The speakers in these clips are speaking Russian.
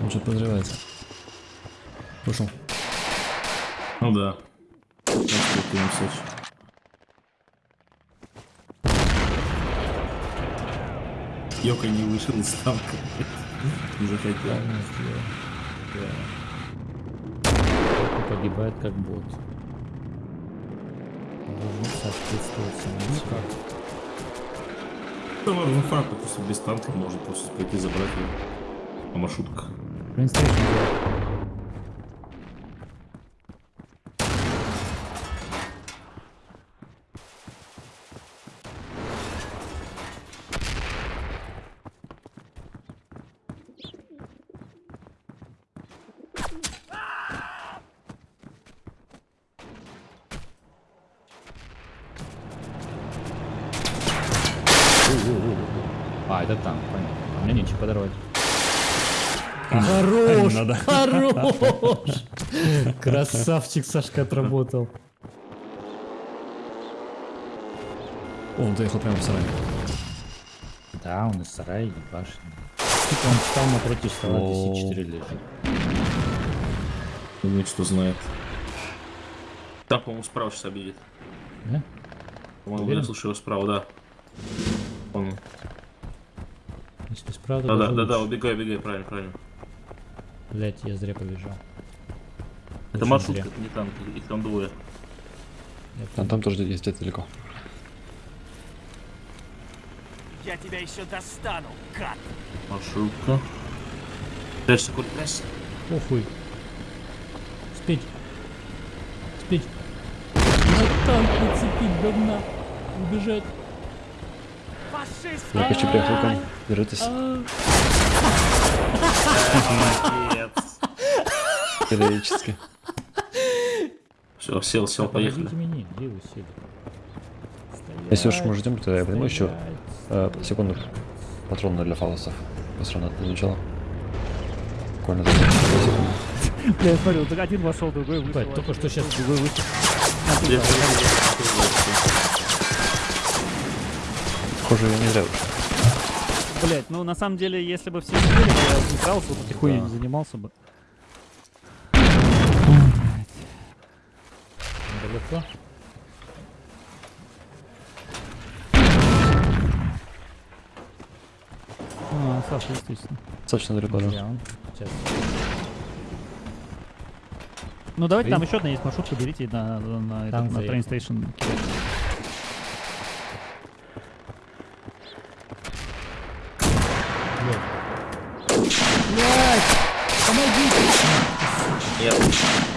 Он что-то подозревается. Вышел. Ну да. Йока не вышел из танка. Не захотел. Да. Погибает как бот. Должен соответствовать самому Ну себе. Да ладно, факт, просто без танка может просто пойти забрать его. А маршрутка. Брейнстрейшн делает. А, это там, понятно. А мне нечего подорвать. Хорош! Хорош! Красавчик Сашка отработал. О, он заехал прямо в сарай. Да, он из сарая ебашит. Типа он встал напротив стола, О. DC-4 лежит. Думает, что знает. Там, по-моему, справа сейчас обидит. Да? По-моему, я слушаю его справа, да. Он... Если справа, Да, да, да, да, убегай, убегай, правильно, правильно. Блять, я зря побежал. Это Очень маршрутка, зря. это не танк, их там двое. А там тоже есть где-то далеко. Я тебя еще достану, гад! Маршрутка. Прячься, Коль, прячься. Похуй. Спить. Спить. На танк нацепить говна. Убежать. Фашист! Я почти приехал к вам. Держитесь. Молодец. Героически. Все, сел, сел, поехали. Если уж мы ждем, то я возьму еще э, секунду патроны для фалосов. Посмотрим на начало. Буквально за 10 секунд. Бля, я смотрю, вот один вошел, другой вышел. Только что сейчас Другой вышел. Похоже, я не зря вышел. Блять, ну на самом деле, если бы все сидели, то я не справился, бы потихоньку Да. не занимался бы. далеко. А, Саша, естественно. Достаточно далеко, да. Сейчас. Ну давайте там еще одна есть маршрутка, берите на, на, на, этот, на заехал. Train Блять! Помогите! Нет.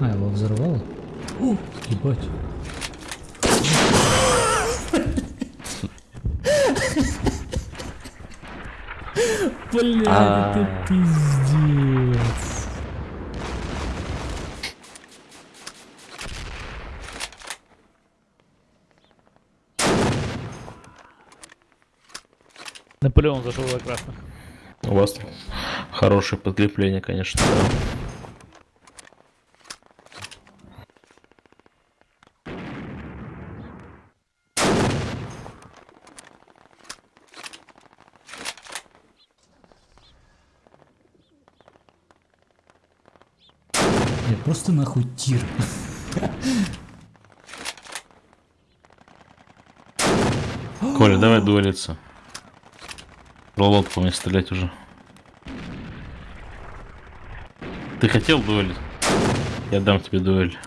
А, его взорвало? О, ебать. Блядь, А. это пиздец. Наполеон зашел за красных. У вас хорошее подкрепление, конечно. да. Просто нахуй тир. Коля, давай дуэлиться. Ролот по мне стрелять уже. Ты хотел дуэль? Я дам тебе дуэль.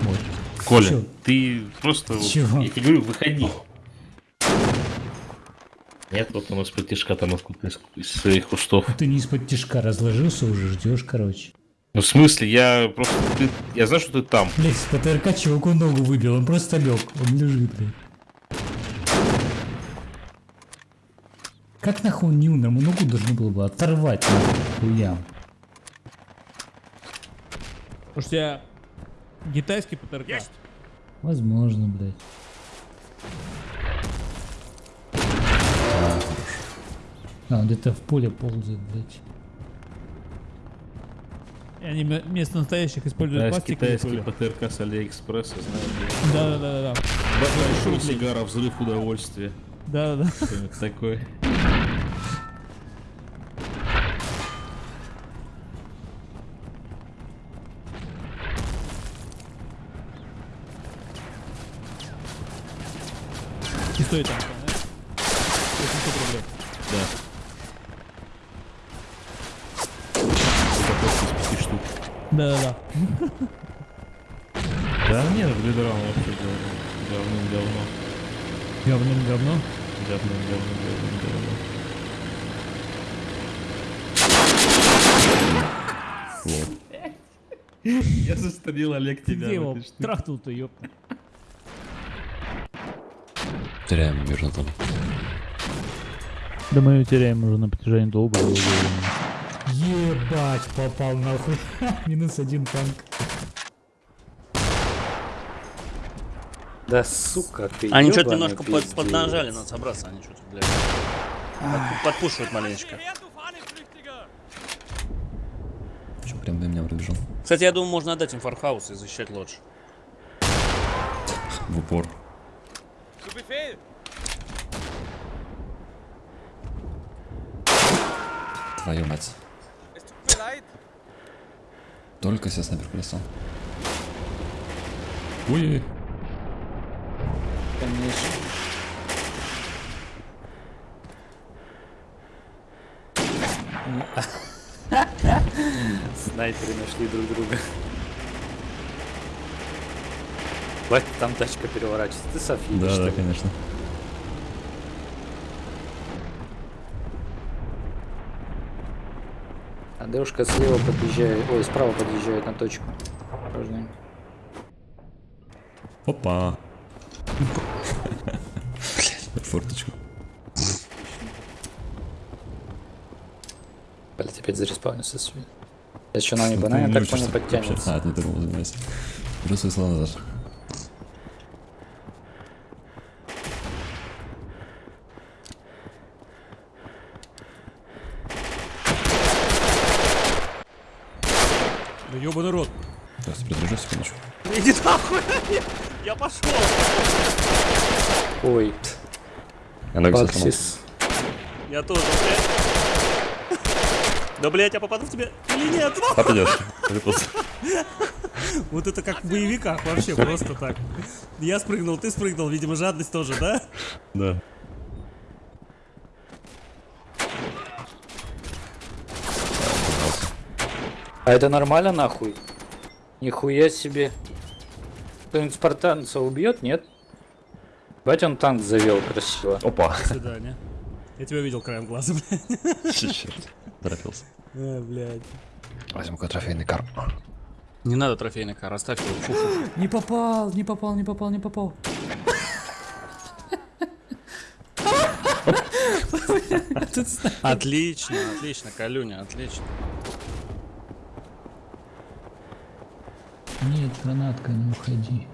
Вот. Коля, Чё? ты просто... вот, Чего? Я тебе говорю, выходи. Нет, вот у нас потишка там откуда из, из своих кустов. Ты не из-под тяжка разложился уже, ждешь, короче. Ну, в смысле, я просто... ты- я знаю, что ты там. Блять, с ПТРК чуваку ногу выбил, он просто лег, он лежит, блядь. Как нахуй он не умер? Ему ногу должны было бы оторвать, нахуй, хуям. Может, я китайский ПТРК? Возможно, блядь. А, он где-то в поле ползает, блядь. И они вместо настоящих используют Китайский, пластиковые китайский пули. ПТРК с Алиэкспресса, знаешь. Да, да, да, да, Большой сигара, взрыв удовольствия. да, да, да. Что-нибудь такое. И стоит там, да? 800 рублей. Да. Упаковка из пяти штук. Да, да, да. Да нет, в Лидрам вообще давным-давно. Говном говно. Давным-давно, давным-давно. Я застрелил Олег Ты тебя. где его штуке. трахнул-то, ёпта? Теряем мирно там. Да мы ее теряем уже на протяжении долгого времени. Ебать, попал нахуй. Минус один танк. Да сука ты. Они что-то немножко под, поднажали, надо собраться, они что-то, блядь. Под- подпушивают маленечко. Че, прям до меня пробежал. Кстати, я думаю, можно отдать им фархаус и защищать лодж. В упор. Твою мать. Только себе снайпер колесо. Ой-ой-ой. Конечно. Снайперы нашли друг друга. Хватит там тачка переворачивается. Ты София, Да, да, конечно. А девушка слева подъезжает, ой, справа подъезжает на точку. Осторожно. Опа. Форточку. Блять, опять зареспаунился. свин. Я еще нам не Ну, банально, так не понял, подтянется. А, ты думал, занимайся. Беру свои слова назад. Ёбаный рот. Сейчас придержу секундочку. Иди нахуй! Я пошел! Ой. Баксис. Я тоже, блядь. Да, блядь, я попаду в тебя или нет? Попадешь. Вот это как в боевиках вообще, просто так. Я спрыгнул, ты спрыгнул, видимо, жадность тоже, да? Да. А это нормально нахуй? Нихуя себе. Кто-нибудь спартанца убьет, нет? Бать он танк завел красиво. Опа. До свидания. Я тебя видел краем глаза, блядь. Черт. Торопился. А, блядь. Возьму-ка трофейный кар. Не надо трофейный кар, оставь его. Фу, фу, фу. Не попал, не попал, не попал, не попал. Отлично, отлично, Калюня, отлично. Нет, гранатка, не уходи.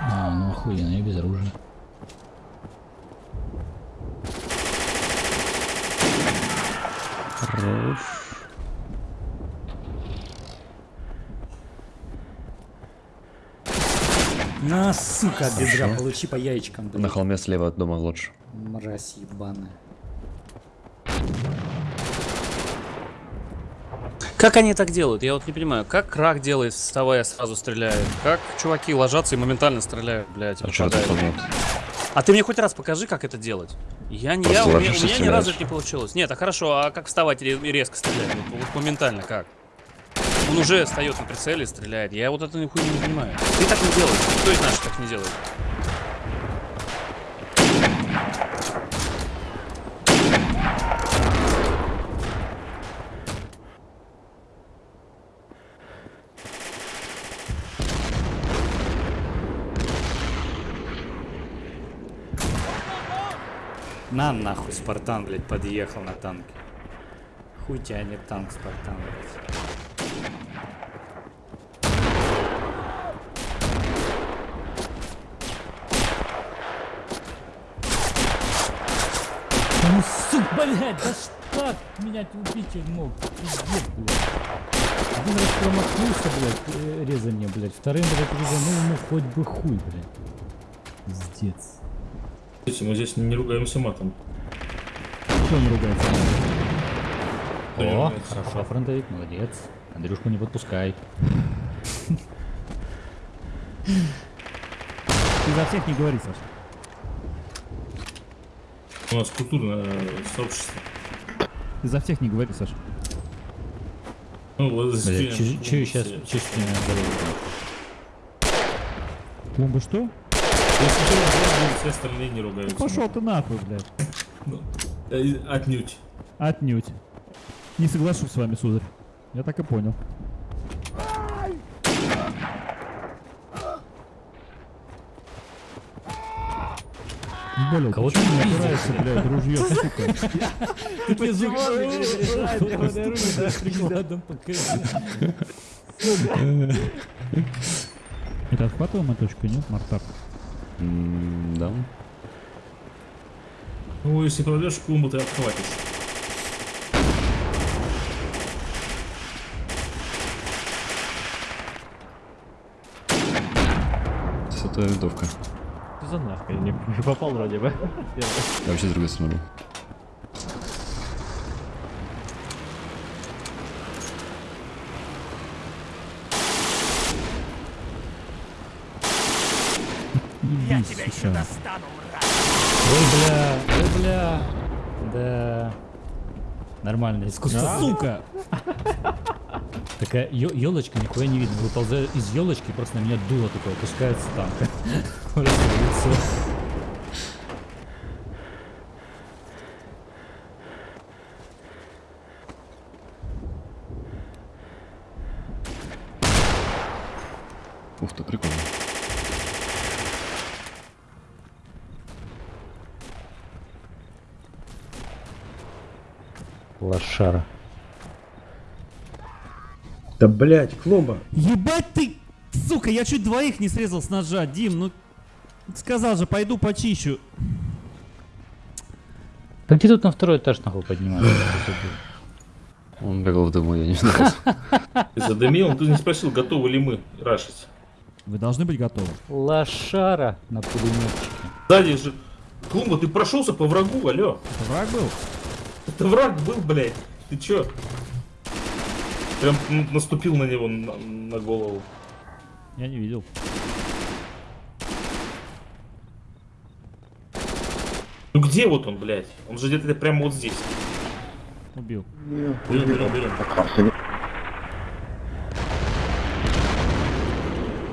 А, ну охуенно, я без оружия. Хорош. На, сука, от бедра, получи по яичкам, На блядь. холме слева от дома лодж. Мразь ебаная. Как они так делают? Я вот не понимаю. Как крак делает, вставая, сразу стреляет? Как чуваки ложатся и моментально стреляют, блядь, А что? А ты мне хоть раз покажи, как это делать. Я не, я, у меня, у меня ни разу это не получилось. Нет, а хорошо, а как вставать и резко стрелять? Вот, вот моментально как? Он уже встает на прицеле и стреляет. Я вот это нихуя не понимаю. Ты так не делаешь. Никто из наших так не делает. На нахуй, Спартан, блядь, подъехал на танке. Хуй тянет танк, Спартан, блядь. Ну, сука, блядь, да что меня убить мог? Пиздец, блядь. Один раз промахнулся, блядь, э, резание, блядь. Вторым, блядь, резанул, ну хоть бы хуй, блядь. Пиздец. Мы здесь не ругаемся матом. Кто не ругается? Не О, ругается? хорошо, фронтовик, молодец. Андрюшку не подпускай. Ты за всех не говори, Саша. У нас культурное сообщество. Ты за всех не говори, Саша. Ну, вот здесь- че че сейчас, с меня Бомба что? Если кто ругается, все остальные не ругаются. Пошел ты нахуй, блядь. Ну, э, Отнюдь. Отнюдь. Не соглашусь с вами, сударь. Я так и понял. Блядь, Кого ты не опираешься, блядь, ружье, сука? Ты Это отхватываемая точка, нет, Мартак? М, Да. Ну, если пройдешь клумбу, ты отхватишь. Десятая винтовка. Что за нахуй? Не не попал вроде бы. Я вообще с другой стороны. Я тебя еще достану, Ой, бля, ой, бля. Да. Нормально, искусство. Сука! Такая елочка, нихуя не видно. Выползаю из елочки, просто на меня дуло такое опускается танка. Да блять, клумба. Ебать ты, сука, я чуть двоих не срезал с ножа, Дим, ну... Сказал же, пойду почищу. Да где тут на второй этаж нахуй поднимается? Он бегал в дыму, я не знаю. Ты задымил, ты не спросил, готовы ли мы рашить. Вы должны быть готовы. Лошара на пулеметчике. Сзади же... Клумба, ты прошелся по врагу, алло. Это враг был? Это враг был, блядь. Ты чё? Прям наступил на него на, на голову. Я не видел. Ну где вот он, блядь? Он же где-то прямо вот здесь. Убил. Берем, берем, берем.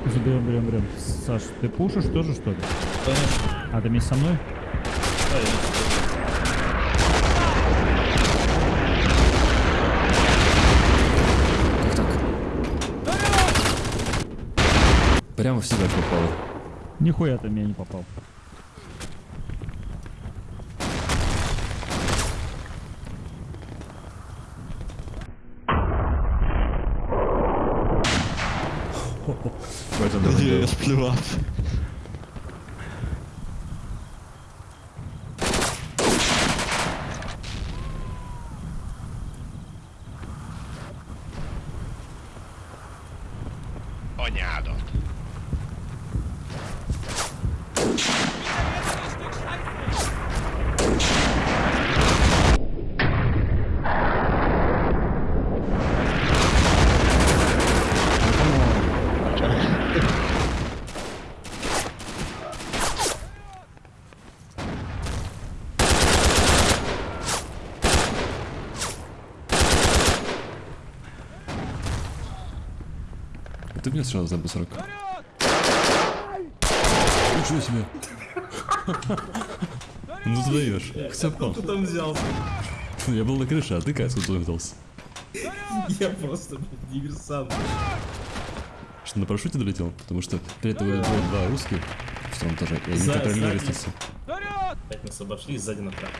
Заберем, берем, берем. Саш, ты пушишь тоже, что ли? Конечно. А, ты вместе со мной? Прямо в себя попало. Нихуя ты меня не попал. Где я сплевал? Ognato. Мне сразу за Б40? Ничего себе. Ну ты даешь. Кто там взялся? Я был на крыше, а ты как откуда взялся? Я просто диверсант. Что на парашюте долетел? Потому что перед тобой было два русских в втором этаже, и они лестницу. Опять нас обошли сзади направо.